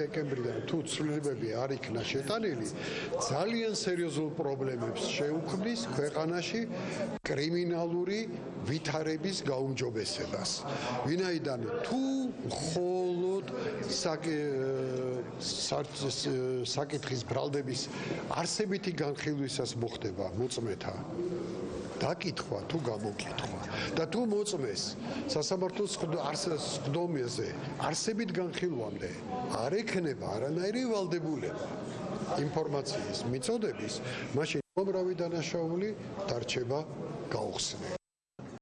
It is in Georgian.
დეკემბრიდან თუ ცვლილებები არ იქნა შეტანილი, ძალიან სერიოზულ პრობლემებს შეუქმნის ქვეყანაში კრიმინალური ვითარების გაუმჯობესებას. ვინაიდან თუ მხოლოდ საკითხის ბრალდების არსებითი განხილვისას მოხდება მოწმეთა დაკითხვა თუ გამოკითხვა და თუ მოწმეს სასამართლოს სხდომაზე არსებით განხილვამდე არ ექნება არანაირი ვალდებულება ინფორმაციის მიწოდების მაშინ უბრალოდ დანაშაული დარჩება გაუხსნელი